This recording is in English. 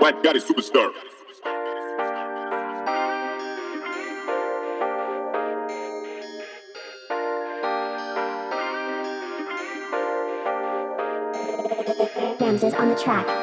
White God is superstar. Ramses on the track.